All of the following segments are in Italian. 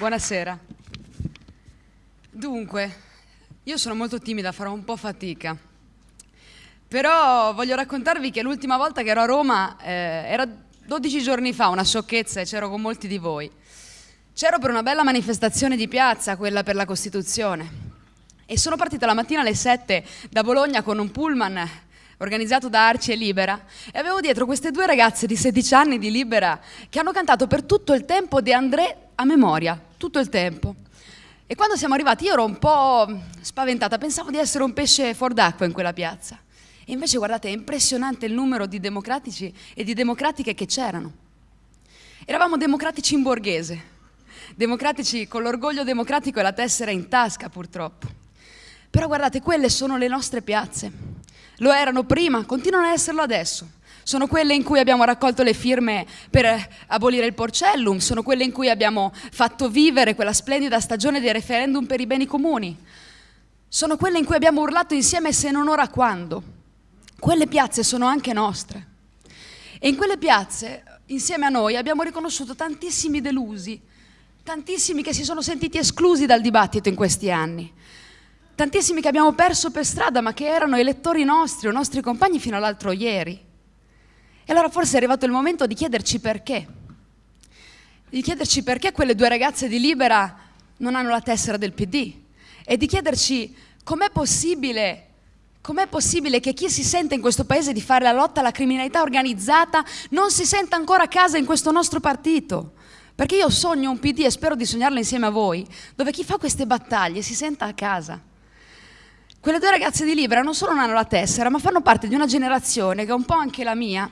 Buonasera. Dunque, io sono molto timida, farò un po' fatica. Però voglio raccontarvi che l'ultima volta che ero a Roma eh, era 12 giorni fa, una sciocchezza, e c'ero con molti di voi. C'ero per una bella manifestazione di piazza, quella per la Costituzione. E sono partita la mattina alle 7 da Bologna con un pullman organizzato da Arci e Libera e avevo dietro queste due ragazze di 16 anni di Libera che hanno cantato per tutto il tempo De André a memoria, tutto il tempo. E quando siamo arrivati io ero un po' spaventata, pensavo di essere un pesce fuor d'acqua in quella piazza. E invece guardate, è impressionante il numero di democratici e di democratiche che c'erano. Eravamo democratici in borghese, democratici con l'orgoglio democratico e la tessera in tasca purtroppo. Però guardate, quelle sono le nostre piazze. Lo erano prima, continuano a esserlo adesso. Sono quelle in cui abbiamo raccolto le firme per abolire il porcellum, sono quelle in cui abbiamo fatto vivere quella splendida stagione dei referendum per i beni comuni, sono quelle in cui abbiamo urlato insieme se non ora quando. Quelle piazze sono anche nostre. E in quelle piazze, insieme a noi, abbiamo riconosciuto tantissimi delusi, tantissimi che si sono sentiti esclusi dal dibattito in questi anni, tantissimi che abbiamo perso per strada ma che erano elettori nostri o nostri compagni fino all'altro ieri. E allora forse è arrivato il momento di chiederci perché. Di chiederci perché quelle due ragazze di Libera non hanno la tessera del PD. E di chiederci com'è possibile Com'è possibile che chi si sente in questo paese di fare la lotta alla criminalità organizzata non si senta ancora a casa in questo nostro partito? Perché io sogno un PD e spero di sognarlo insieme a voi, dove chi fa queste battaglie si senta a casa. Quelle due ragazze di Libera non solo non hanno la tessera, ma fanno parte di una generazione che è un po' anche la mia,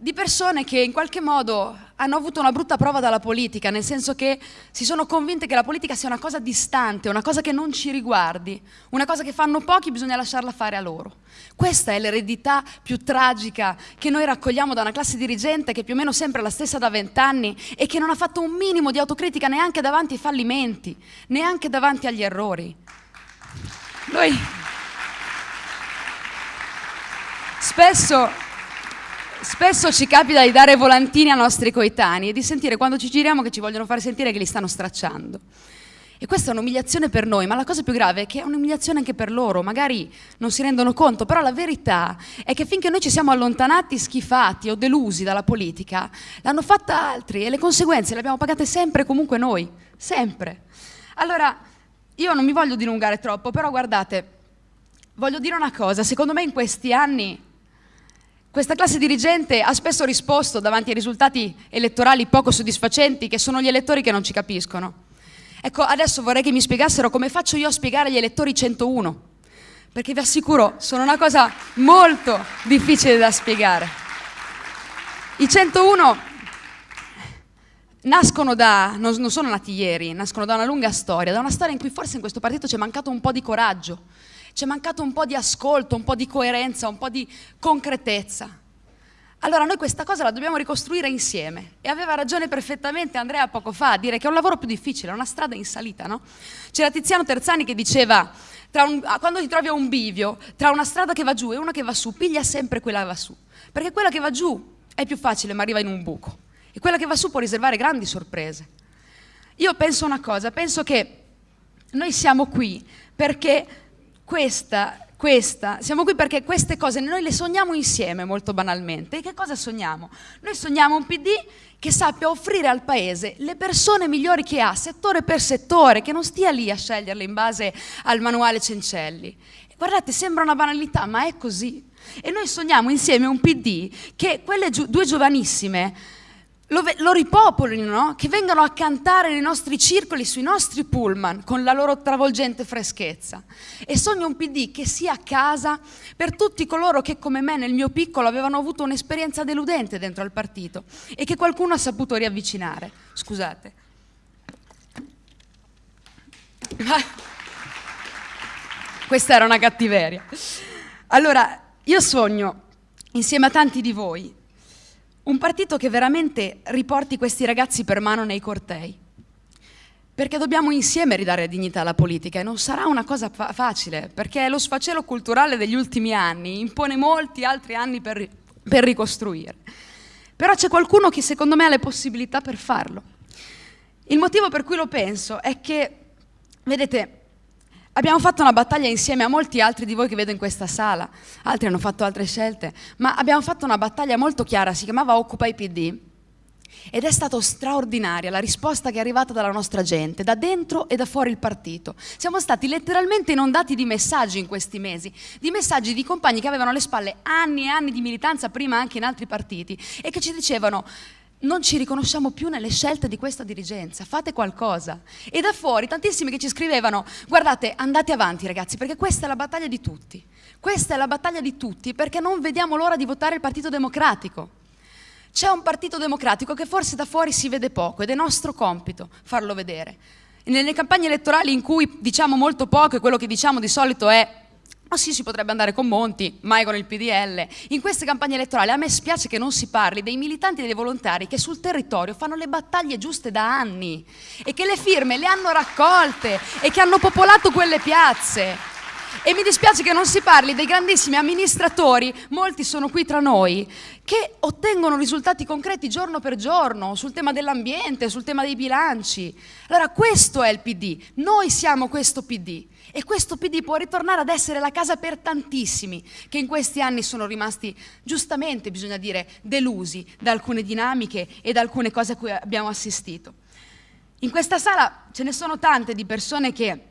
di persone che in qualche modo hanno avuto una brutta prova dalla politica, nel senso che si sono convinte che la politica sia una cosa distante, una cosa che non ci riguardi, una cosa che fanno pochi, bisogna lasciarla fare a loro. Questa è l'eredità più tragica che noi raccogliamo da una classe dirigente che è più o meno sempre la stessa da vent'anni e che non ha fatto un minimo di autocritica neanche davanti ai fallimenti, neanche davanti agli errori. Noi spesso Spesso ci capita di dare volantini ai nostri coetanei e di sentire quando ci giriamo che ci vogliono fare sentire che li stanno stracciando. E questa è un'umiliazione per noi, ma la cosa più grave è che è un'umiliazione anche per loro, magari non si rendono conto, però la verità è che finché noi ci siamo allontanati, schifati o delusi dalla politica, l'hanno fatta altri e le conseguenze le abbiamo pagate sempre e comunque noi, sempre. Allora, io non mi voglio dilungare troppo, però guardate, voglio dire una cosa, secondo me in questi anni questa classe dirigente ha spesso risposto davanti ai risultati elettorali poco soddisfacenti, che sono gli elettori che non ci capiscono. Ecco, adesso vorrei che mi spiegassero come faccio io a spiegare agli elettori 101, perché vi assicuro, sono una cosa molto difficile da spiegare. I 101 nascono da, non sono nati ieri, nascono da una lunga storia, da una storia in cui forse in questo partito c'è mancato un po' di coraggio, c'è mancato un po' di ascolto, un po' di coerenza, un po' di concretezza. Allora noi questa cosa la dobbiamo ricostruire insieme e aveva ragione perfettamente Andrea poco fa a dire che è un lavoro più difficile, è una strada in salita, no? C'era Tiziano Terzani che diceva un, quando ti trovi a un bivio tra una strada che va giù e una che va su, piglia sempre quella che va su, perché quella che va giù è più facile ma arriva in un buco e quella che va su può riservare grandi sorprese. Io penso una cosa, penso che noi siamo qui perché questa, questa, siamo qui perché queste cose noi le sogniamo insieme molto banalmente. E che cosa sogniamo? Noi sogniamo un PD che sappia offrire al Paese le persone migliori che ha, settore per settore, che non stia lì a sceglierle in base al manuale Cencelli. Guardate, sembra una banalità, ma è così. E noi sogniamo insieme un PD che quelle due giovanissime lo, lo ripopolino, no? che vengano a cantare nei nostri circoli, sui nostri pullman, con la loro travolgente freschezza. E sogno un PD che sia a casa per tutti coloro che come me nel mio piccolo avevano avuto un'esperienza deludente dentro al partito e che qualcuno ha saputo riavvicinare. Scusate. Questa era una cattiveria. Allora, io sogno, insieme a tanti di voi, un partito che veramente riporti questi ragazzi per mano nei cortei. Perché dobbiamo insieme ridare dignità alla politica e non sarà una cosa fa facile, perché lo sfacelo culturale degli ultimi anni impone molti altri anni per, per ricostruire. Però c'è qualcuno che secondo me ha le possibilità per farlo. Il motivo per cui lo penso è che, vedete, Abbiamo fatto una battaglia insieme a molti altri di voi che vedo in questa sala, altri hanno fatto altre scelte, ma abbiamo fatto una battaglia molto chiara, si chiamava Occupa i PD, ed è stata straordinaria la risposta che è arrivata dalla nostra gente, da dentro e da fuori il partito. Siamo stati letteralmente inondati di messaggi in questi mesi, di messaggi di compagni che avevano alle spalle anni e anni di militanza, prima anche in altri partiti, e che ci dicevano non ci riconosciamo più nelle scelte di questa dirigenza, fate qualcosa. E da fuori tantissimi che ci scrivevano, guardate, andate avanti ragazzi, perché questa è la battaglia di tutti. Questa è la battaglia di tutti perché non vediamo l'ora di votare il Partito Democratico. C'è un Partito Democratico che forse da fuori si vede poco ed è nostro compito farlo vedere. Nelle campagne elettorali in cui diciamo molto poco e quello che diciamo di solito è ma sì, si potrebbe andare con Monti, mai con il PDL. In queste campagne elettorali a me spiace che non si parli dei militanti e dei volontari che sul territorio fanno le battaglie giuste da anni e che le firme le hanno raccolte e che hanno popolato quelle piazze. E mi dispiace che non si parli dei grandissimi amministratori, molti sono qui tra noi, che ottengono risultati concreti giorno per giorno sul tema dell'ambiente, sul tema dei bilanci. Allora questo è il PD, noi siamo questo PD. E questo PD può ritornare ad essere la casa per tantissimi che in questi anni sono rimasti, giustamente bisogna dire, delusi da alcune dinamiche e da alcune cose a cui abbiamo assistito. In questa sala ce ne sono tante di persone che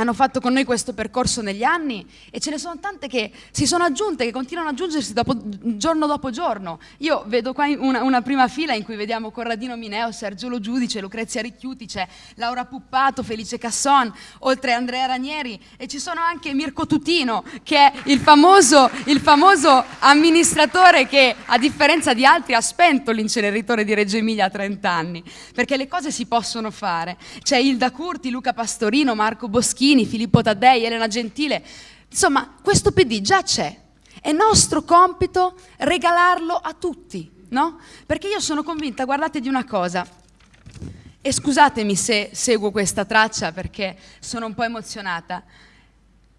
hanno fatto con noi questo percorso negli anni e ce ne sono tante che si sono aggiunte, che continuano ad aggiungersi dopo, giorno dopo giorno. Io vedo qua una, una, prima fila in cui vediamo Corradino Mineo, Sergio Giudice, Lucrezia Ricchiuti, c'è Laura Puppato, Felice Casson, oltre Andrea Ranieri e ci sono anche Mirko Tutino che è il famoso, il famoso amministratore che a differenza di altri ha spento l'inceneritore di Reggio Emilia a 30 anni, perché le cose si possono fare. C'è Ilda Curti, Luca Pastorino, Marco Boschini, Salvini, Filippo Taddei, Elena Gentile. Insomma, questo PD già c'è. È nostro compito regalarlo a tutti, no? Perché io sono convinta, guardate di una cosa, e scusatemi se seguo questa traccia perché sono un po' emozionata.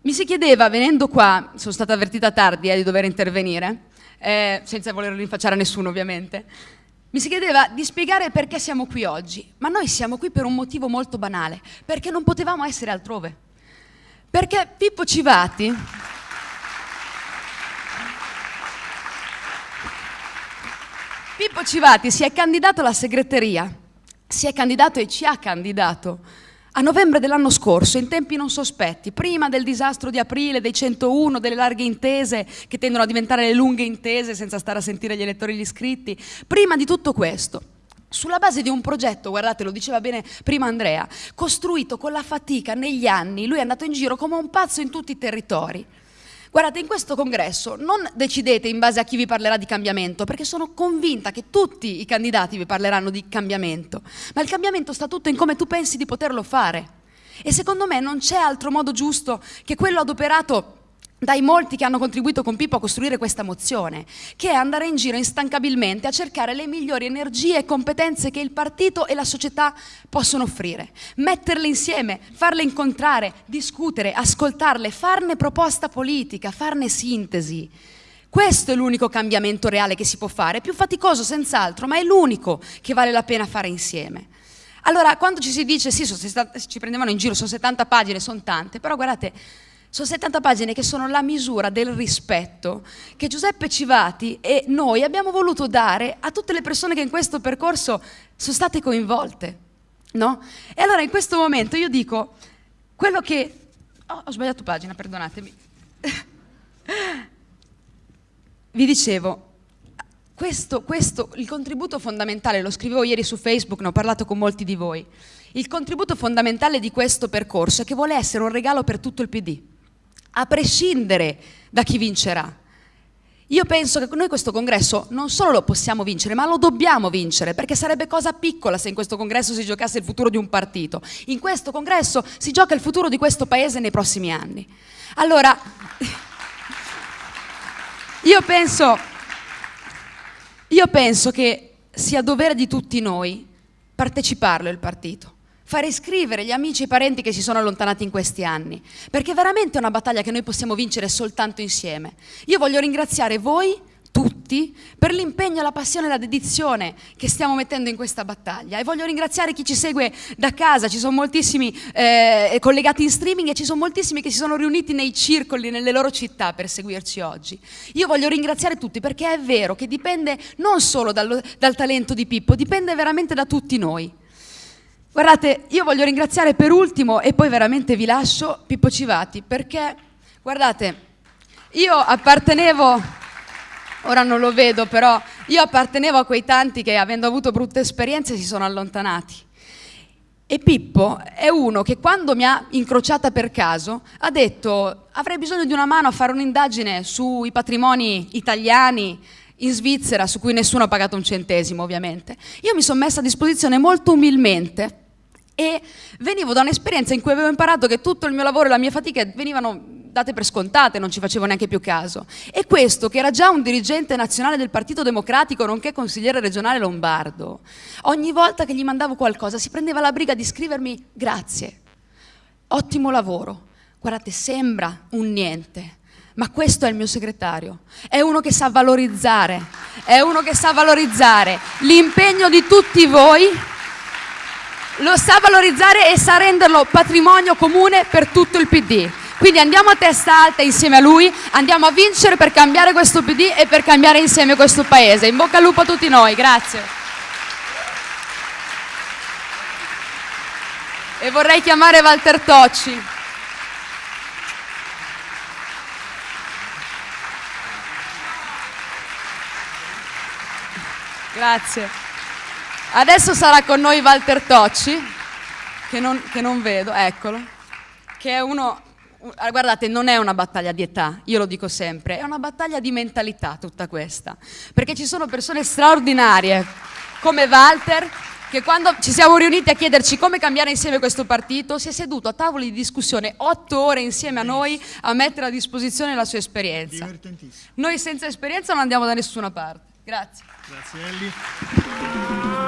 Mi si chiedeva, venendo qua, sono stata avvertita tardi eh, di dover intervenire, eh, senza voler rinfacciare a nessuno ovviamente, mi si chiedeva di spiegare perché siamo qui oggi, ma noi siamo qui per un motivo molto banale, perché non potevamo essere altrove. Perché Pippo Civati... Pippo Civati si è candidato alla segreteria, si è candidato e ci ha candidato a novembre dell'anno scorso, in tempi non sospetti, prima del disastro di aprile, dei 101, delle larghe intese che tendono a diventare le lunghe intese senza stare a sentire gli elettori gli iscritti, prima di tutto questo, sulla base di un progetto, guardate, lo diceva bene prima Andrea, costruito con la fatica negli anni, lui è andato in giro come un pazzo in tutti i territori. Guardate, in questo congresso non decidete in base a chi vi parlerà di cambiamento, perché sono convinta che tutti i candidati vi parleranno di cambiamento, ma il cambiamento sta tutto in come tu pensi di poterlo fare. E secondo me non c'è altro modo giusto che quello adoperato dai molti che hanno contribuito con Pippo a costruire questa mozione, che è andare in giro instancabilmente a cercare le migliori energie e competenze che il partito e la società possono offrire, metterle insieme, farle incontrare, discutere, ascoltarle, farne proposta politica, farne sintesi. Questo è l'unico cambiamento reale che si può fare, è più faticoso senz'altro, ma è l'unico che vale la pena fare insieme. Allora, quando ci si dice, sì, ci prendevano in giro, sono 70 pagine, sono tante, però guardate, sono 70 pagine che sono la misura del rispetto che Giuseppe Civati e noi abbiamo voluto dare a tutte le persone che in questo percorso sono state coinvolte. No? E allora in questo momento io dico quello che... Oh, ho sbagliato pagina, perdonatemi. Vi dicevo, questo, questo, il contributo fondamentale, lo scrivevo ieri su Facebook, ne ho parlato con molti di voi, il contributo fondamentale di questo percorso è che vuole essere un regalo per tutto il PD a prescindere da chi vincerà. Io penso che noi questo congresso non solo lo possiamo vincere, ma lo dobbiamo vincere, perché sarebbe cosa piccola se in questo congresso si giocasse il futuro di un partito. In questo congresso si gioca il futuro di questo paese nei prossimi anni. Allora, io penso, io penso che sia dovere di tutti noi parteciparlo il partito fare iscrivere gli amici e i parenti che si sono allontanati in questi anni, perché è veramente una battaglia che noi possiamo vincere soltanto insieme. Io voglio ringraziare voi tutti per l'impegno, la passione e la dedizione che stiamo mettendo in questa battaglia e voglio ringraziare chi ci segue da casa, ci sono moltissimi eh, collegati in streaming e ci sono moltissimi che si sono riuniti nei circoli, nelle loro città per seguirci oggi. Io voglio ringraziare tutti perché è vero che dipende non solo dal, dal talento di Pippo, dipende veramente da tutti noi. Guardate, io voglio ringraziare per ultimo e poi veramente vi lascio Pippo Civati perché, guardate, io appartenevo ora non lo vedo, però io appartenevo a quei tanti che avendo avuto brutte esperienze si sono allontanati. E Pippo è uno che quando mi ha incrociata per caso ha detto avrei bisogno di una mano a fare un'indagine sui patrimoni italiani in Svizzera su cui nessuno ha pagato un centesimo ovviamente. Io mi sono messa a disposizione molto umilmente e venivo da un'esperienza in cui avevo imparato che tutto il mio lavoro e la mia fatica venivano date per scontate, non ci facevo neanche più caso. E questo, che era già un dirigente nazionale del Partito Democratico, nonché consigliere regionale lombardo, ogni volta che gli mandavo qualcosa si prendeva la briga di scrivermi grazie, ottimo lavoro. Guardate, sembra un niente, ma questo è il mio segretario. È uno che sa valorizzare, è uno che sa valorizzare l'impegno di tutti voi lo sa valorizzare e sa renderlo patrimonio comune per tutto il PD. Quindi andiamo a testa alta insieme a lui, andiamo a vincere per cambiare questo PD e per cambiare insieme questo Paese. In bocca al lupo a tutti noi, grazie. E vorrei chiamare Walter Tocci. Grazie. Adesso sarà con noi Walter Tocci, che non, che non vedo, eccolo, che è uno Ah, guardate, non è una battaglia di età, io lo dico sempre, è una battaglia di mentalità tutta questa, perché ci sono persone straordinarie come Walter che quando ci siamo riuniti a chiederci come cambiare insieme questo partito si è seduto a tavoli di discussione otto ore insieme a noi a mettere a disposizione la sua esperienza. Noi senza esperienza non andiamo da nessuna parte. Grazie. Grazie Ellie.